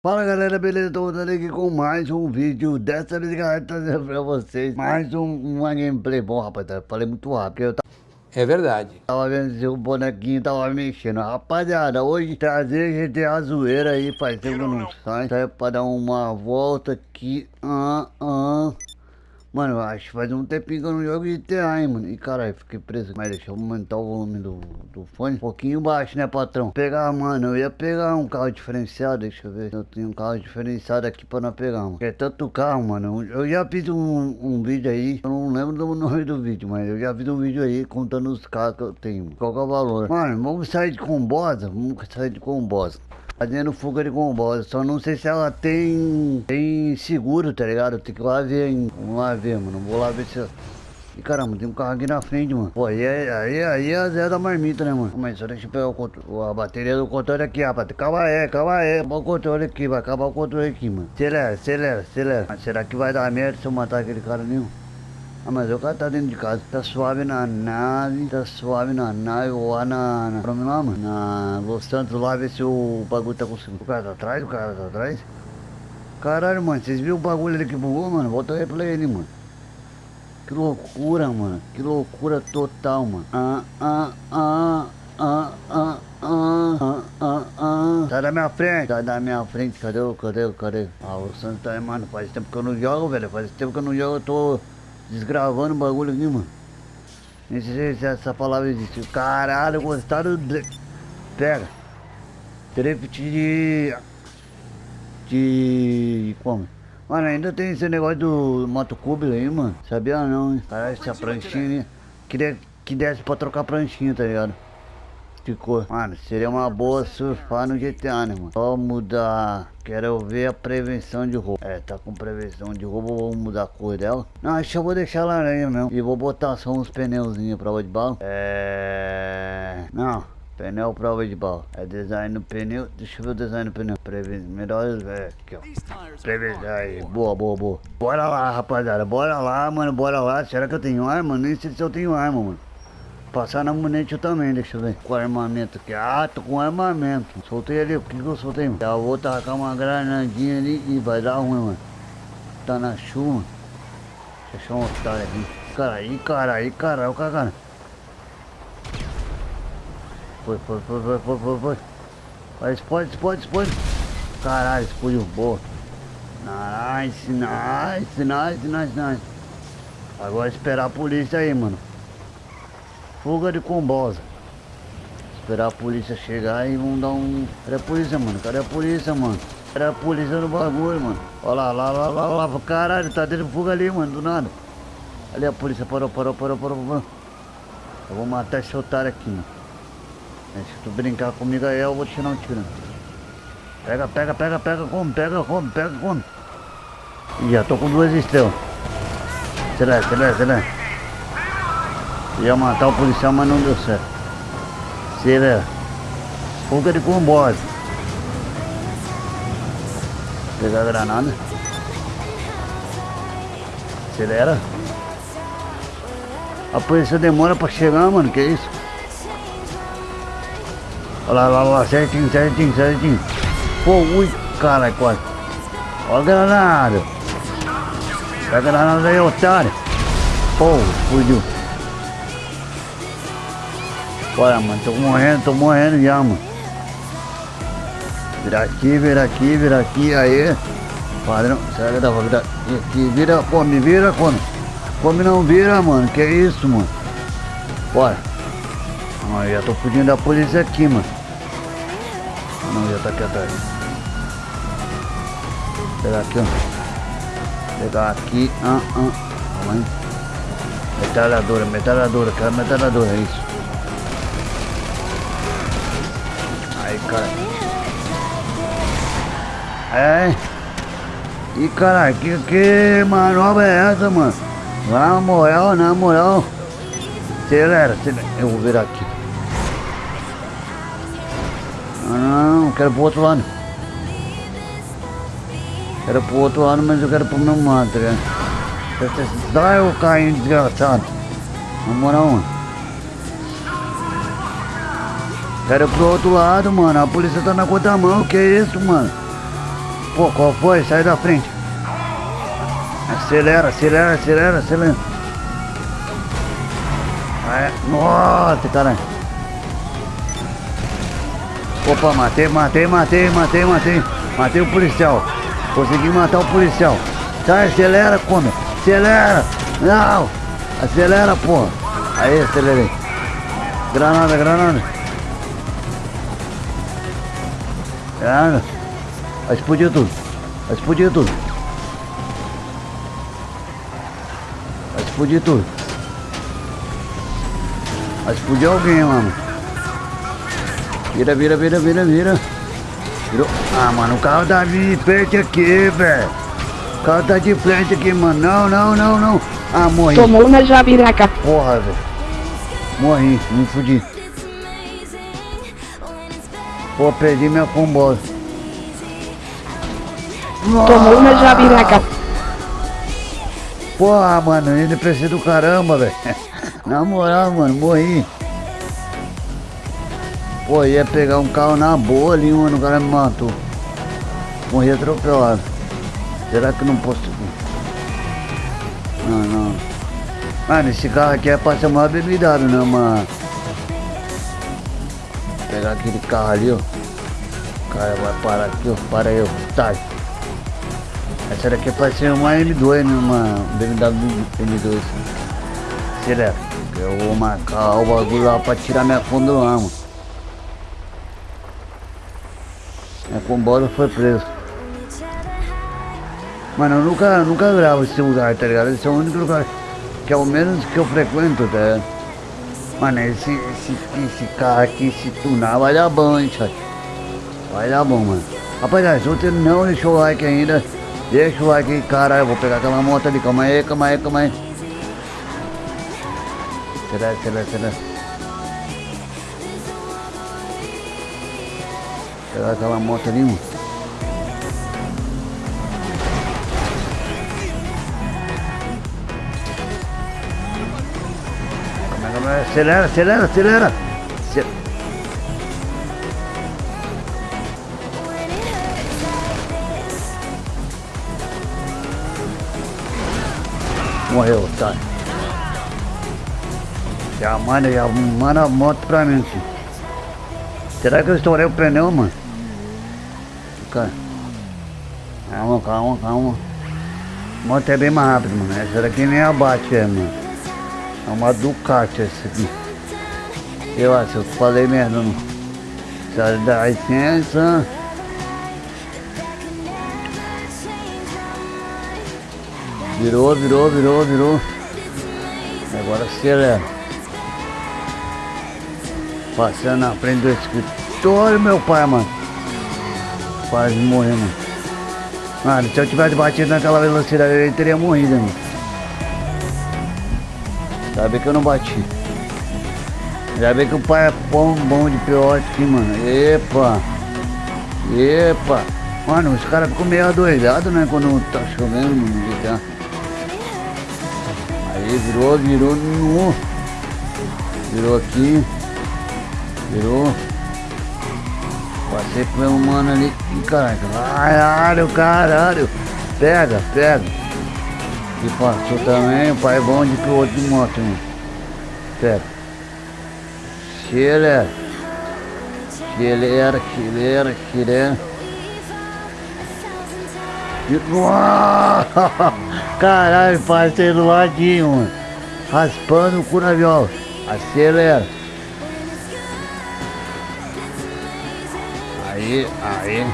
Fala galera, beleza? Tô voltando aqui com mais um vídeo. Dessa vez, galera, trazendo pra vocês Mais um, uma gameplay. Bom, rapaziada, falei muito rápido eu É verdade. Tava vendo se o bonequinho tava mexendo. Rapaziada, hoje trazer GTA zoeira aí Faz tempo que eu não sai Sai pra dar uma volta aqui. Ah, ah. Mano, acho que faz um tempinho que eu não jogo GTA, hein, mano. E caralho, fiquei preso. Mas deixa eu aumentar o volume do, do fone. Um pouquinho baixo, né, patrão? Pegar, mano, eu ia pegar um carro diferenciado. Deixa eu ver. Eu tenho um carro diferenciado aqui pra não pegar, mano. É tanto carro, mano. Eu já fiz um, um vídeo aí. Eu não lembro do nome do vídeo, mas eu já fiz um vídeo aí contando os carros que eu tenho. Qual é o valor? Mano, vamos sair de combosa. Vamos sair de combosa fazendo fuga de comboio. Só não sei se ela tem tem seguro, tá ligado? Tem que ir lá ver, hein? Vamos lá ver, mano. Vou lá ver se... E caramba, tem um carro aqui na frente, mano. Pô, aí, aí, aí é a Zé da marmita, né, mano? Mas só deixa eu pegar o a bateria do controle aqui, rapaz. Calma aí, calma aí. Acaba o controle aqui, vai acabar o controle aqui, mano. Acelera, acelera, acelera. Mas será que vai dar merda se eu matar aquele cara nenhum? Ah, mas o cara tá dentro de casa, tá suave na nave, tá suave na nave, ou lá na... na nome lá, mano? Na Los Santos lá, ver se o bagulho tá conseguindo. O cara tá atrás, o cara tá atrás. Caralho, mano, vocês viram o bagulho ali que bugou, mano? Volta o replay ali, mano. Que loucura, mano. Que loucura total, mano. Ah ah, ah, ah, ah, ah, ah, ah, ah, ah. Sai da minha frente, sai da minha frente. Cadê o, cadê o, cadê? Ah, o Santos tá aí, mano. Faz tempo que eu não jogo, velho. Faz tempo que eu não jogo, eu tô desgravando o bagulho aqui, mano. Nem sei se essa palavra existe. Caralho, gostaram de... Pega. Drift de... De... Como? Mano, ainda tem esse negócio do motocube aí, mano. Sabia não, hein? Caralho, essa pranchinha, né? Queria que desse pra trocar pranchinha, tá ligado? Cor. Mano, seria uma boa surfar no GTA, né, mano? Só mudar. Quero ver a prevenção de roubo. É, tá com prevenção de roubo, vou mudar a cor dela. Não, acho que eu vou deixar laranja mesmo. E vou botar só uns pneuzinhos prova de bala. É... Não. Pneu prova de bala. É design no pneu. Deixa eu ver o design do pneu. Prevenção. Melhores. É, aqui, ó. Prevenção. Aí, boa, boa, boa. Bora lá, rapaziada. Bora lá, mano. Bora lá. Será que eu tenho arma? Nem sei se eu tenho arma, mano. Passar na munete também, deixa eu ver. Com armamento aqui. Ah, tô com armamento. Soltei ali, o que que eu soltei? Já vou tacar uma granadinha ali e vai dar ruim, mano. Tá na chuva. Deixa eu um otário aqui. Cara, cara, o cara. Foi, foi, foi, foi, foi, foi, foi. Vai, explode, explode, explode. Caralho, explodiu, boa. Nice, nice, nice, nice, nice. Agora esperar a polícia aí, mano. Fuga de combosa. Esperar a polícia chegar e vão dar um... Cadê a polícia, mano? Cadê a polícia, mano? Cadê a polícia no bagulho, mano? Olha lá, lá, lá, lá, lá. Caralho, tá dentro de fuga ali, mano, do nada. Ali a polícia parou, parou, parou, parou, parou. Eu vou matar esse otário aqui, mano. Se tu brincar comigo aí, eu vou tirar um tiro. Pega, pega, pega, pega, come, pega, come, pega, come. Ih, já tô com duas estrelas. Será, será, será? Ia matar o policial, mas não deu certo. Seria fuga de comboio. Pegar a granada. Acelera. A polícia demora pra chegar, mano. Que isso? Olha lá, lá, lá, certinho, certinho, certinho. Pô, ui, caralho, quase. Olha a granada. Pega a granada aí, otário. Pô, fugiu. Bora, mano, tô morrendo, tô morrendo já, mano. Vira aqui, vira aqui, vira aqui, aí. Padrão, será que dá pra virar aqui? Vira, come, vira, come. Come não vira, mano, que isso, mano. Bora. Não, já tô fugindo da polícia aqui, mano. Ah, não, já tá aqui atrás. Pegar aqui, ó. Pegar aqui, ah, ah. Calma aí. Metralhadora, quero metralhadora, é isso. Cara. É. E cara, que, que manobra é essa, mano? Na moral, na moral. Acelera, acelera. Eu vou virar aqui. Não, não, quero pro outro lado. Quero pro outro lado, mas eu quero pro meu lado, tá ligado? Dá o carrinho desgraçado. Na moral, mano. Quero pro outro lado, mano. A polícia tá na contramão. Que é isso, mano? Pô, qual foi? Sai da frente. Acelera, acelera, acelera, acelera. Vai. Nossa, caralho. Opa, matei, matei, matei, matei, matei. Matei o policial. Consegui matar o policial. Sai, acelera, come. Acelera. Não. Acelera, porra. Aí, acelerei. Granada, granada. Vai explodir tudo. Vai explodir tudo. Vai explodir tudo. Vai explodir alguém, mano. Vira, vira, vira, vira, vira. Virou. Ah, mano, o carro tá de frente aqui, velho. O carro tá de frente aqui, mano. Não, não, não, não. Ah, morri. Tomou na jabiraca. Porra, velho. Morri, me fudi. Pô, perdi minha combosa. Tomou na jabiraca. Porra, mano, ele precisa do caramba, velho. Na moral, mano, morri. Pô, ia pegar um carro na boa ali, mano, o cara me matou. Morri atropelado. Será que eu não posso... Não, não. Mano, esse carro aqui é pra ser mais bebidado, né, mano? Pegar aquele carro ali, ó. O cara vai parar aqui, ó. Para aí, ó. Tá. Essa daqui é pra ser uma M2, né, uma BMW M2. Acelera. Eu vou marcar o bagulho lá pra tirar minha fundo lá, mano. Minha combosa foi preso. Mano, eu nunca, nunca gravo esse lugar, tá ligado? Esse é o único lugar que é o menos que eu frequento, tá ligado? Mano, esse, esse, esse carro aqui, se tunar, vai dar bom, hein, chat? Vai dar bom, mano. Rapaziada, se você não deixou o like ainda, deixa o like aí, caralho. Vou pegar aquela moto ali, calma aí, calma aí, calma aí. Será, será, será? Pegar aquela moto ali, mano. Acelera, acelera, acelera. Ace- Morreu, tá. Já manda, já manda a moto pra mim, filho. Será que eu estourei o pneu, mano? Calma, calma, calma. A moto é bem mais rápida, mano. Essa daqui nem abate, é, mano. É uma Ducati essa aqui. Eu acho, eu falei merda, não. Sai da licença. Virou, virou, virou, virou. Agora acelera. Passando na frente do escritório, meu pai, mano. Quase morrendo. mano. Mano, se eu tivesse batido naquela velocidade, ele teria morrido, mano. Ainda bem que eu não bati. Ainda bem que o pai é bom, bom de piote aqui, mano. Epa! Epa! Mano, os caras ficam meio adoidados, né? Quando tá chovendo no GTA. Aí virou, virou no. Virou aqui. Virou. Passei por um mano ali. Caralho, caralho, caralho. Pega, pega. E passou também, o pai é bom de piloto de moto. Acelera. Acelera, acelera, acelera. E- Uau! Caralho, passei do ladinho, mano. Raspando o cu na viola. Acelera. Aí, aí.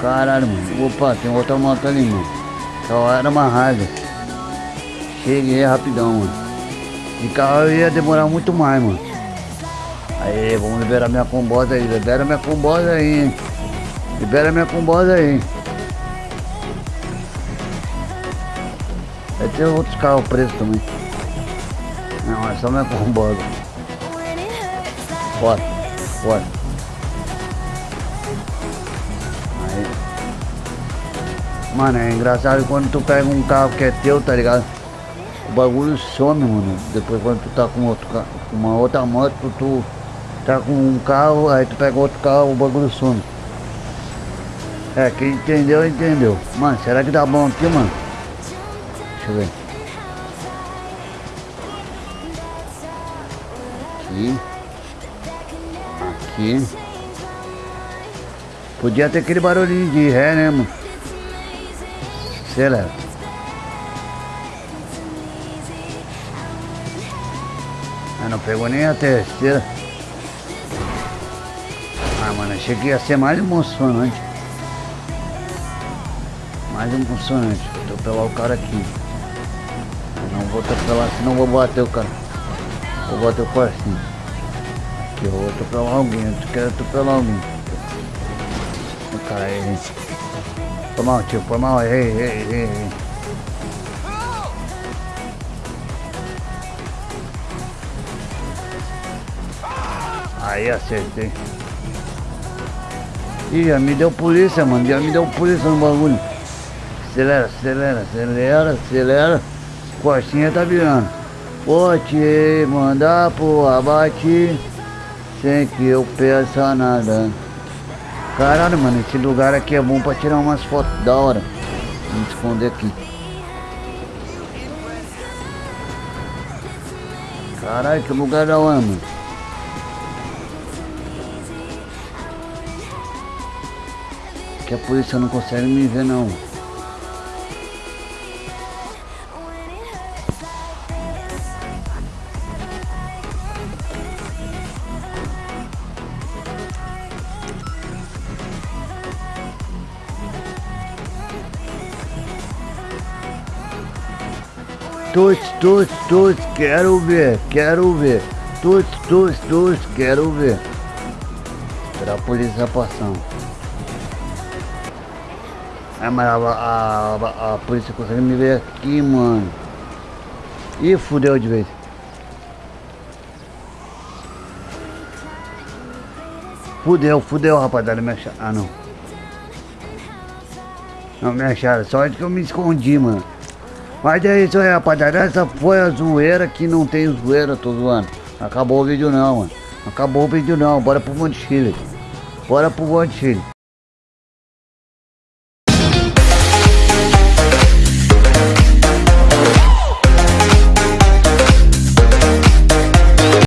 Caralho, mano. Opa, tem outra moto ali, mano. Só era uma raiva. Cheguei rapidão, mano. De carro ia demorar muito mais, mano. Aí, vamos liberar minha combosa aí. Libera minha combosa aí. Libera minha combosa aí. Vai ter outros carros presos também. Não, é só minha combosa. Bora, bora. Mano, é engraçado quando tu pega um carro que é teu, tá ligado? O bagulho some, mano. Depois quando tu tá com outro carro, uma outra moto, tu tá com um carro, aí tu pega outro carro, o bagulho some. É, quem entendeu, entendeu. Mano, será que dá bom aqui, mano? Deixa eu ver. Aqui. Aqui. Podia ter aquele barulhinho de ré, né, mano? Acelera. Ah, não pegou nem a terceira. Ah, mano, achei que ia ser mais emocionante. Mais emocionante. Vou atropelar o cara aqui. Eu não vou atropelar, senão vou bater o cara. Vou bater o parceiro. Aqui, eu vou atropelar alguém. Eu quero atropelar alguém. O cara aí. Foi mal, tio. Foi mal. Ei, ei, ei, ei. Aí acertei. Ih, já me deu polícia, mano. Já me deu polícia no bagulho. Acelera, acelera, acelera, acelera. Costinha tá virando. Vou te mandar pro abate sem que eu peça nada. Caralho, mano, esse lugar aqui é bom pra tirar umas fotos da hora. Vamos esconder aqui. Caralho, que lugar da hora, mano. Que a polícia não consegue me ver não. Tuts, tuts, tuts, quero ver, quero ver. Tuts, tuts, tuts, quero ver. Esperar a polícia passando. Ah, mas a, a, a, a polícia consegue me ver aqui, mano. Ih, fudeu de vez. Fudeu, fudeu, rapaziada. Me acharam. Ah, não. Não me acharam. Sorte que eu me escondi, mano. Mas é isso aí, rapaziada. Essa foi a zoeira que não tem zoeira, tô zoando. Acabou o vídeo não, mano. Acabou o vídeo não. Bora pro Monte Chile. Bora pro Monte Chile.